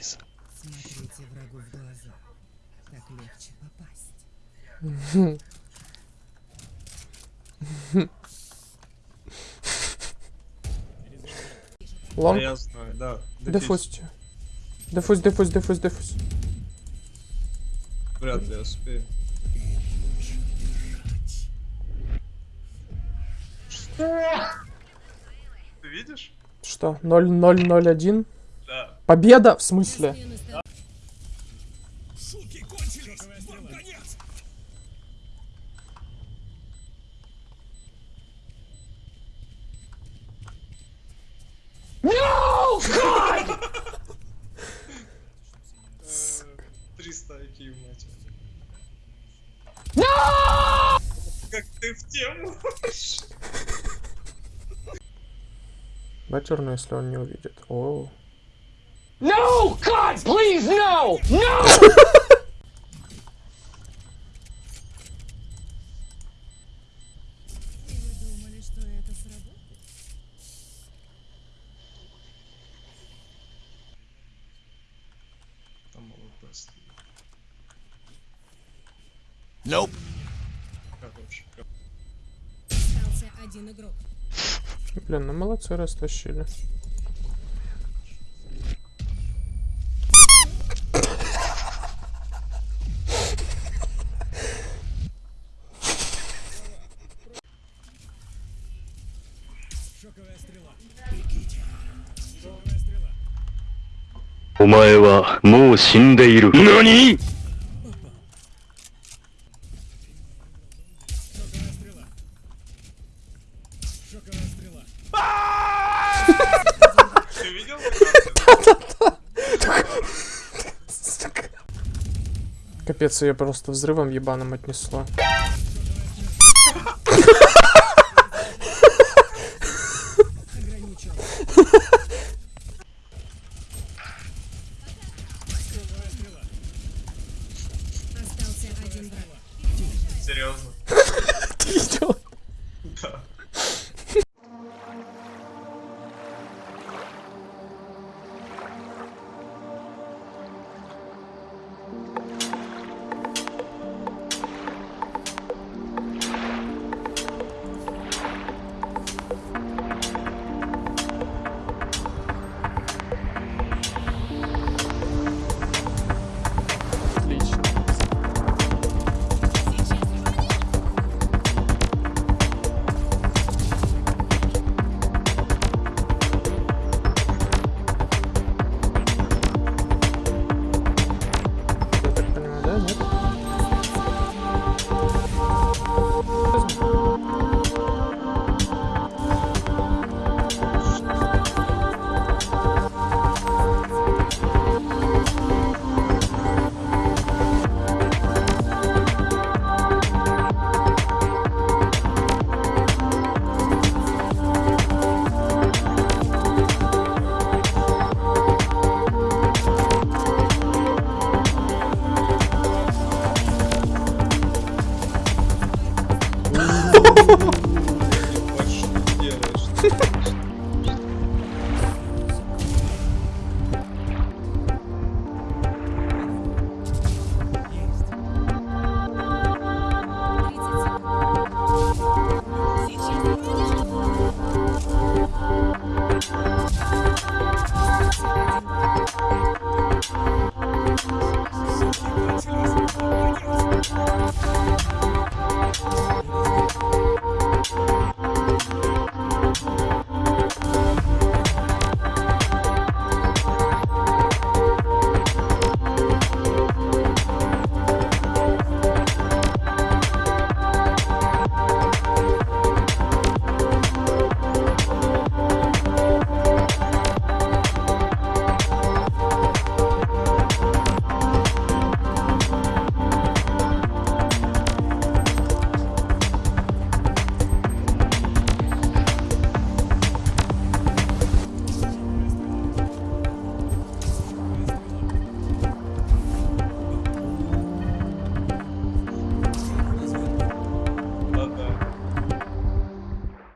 киса. Смотрите врагу в глаза. Так легче попасть. Лонг. Да я знаю, да. Дефузьте. Дефуз, дефуз, дефуз, дефуз. Вряд ли я успею. Что? Ты видишь? Что? 0-0-0-1? Да. Победа? В смысле? Три стайки, мать. Как ты в тему? Бачерно, если он не увидит. О. No! God, please, no! No! Nope. Хороший. Остался один игрок. Блин, ну молодцы, растащили. Шоковая стрела. お前はもう死んでいる。何 Шоковая стрела. Шоковая стрела. Ты видел? Капец, ее просто взрывом ебаным отнесло. серьезно. Ha ha ha!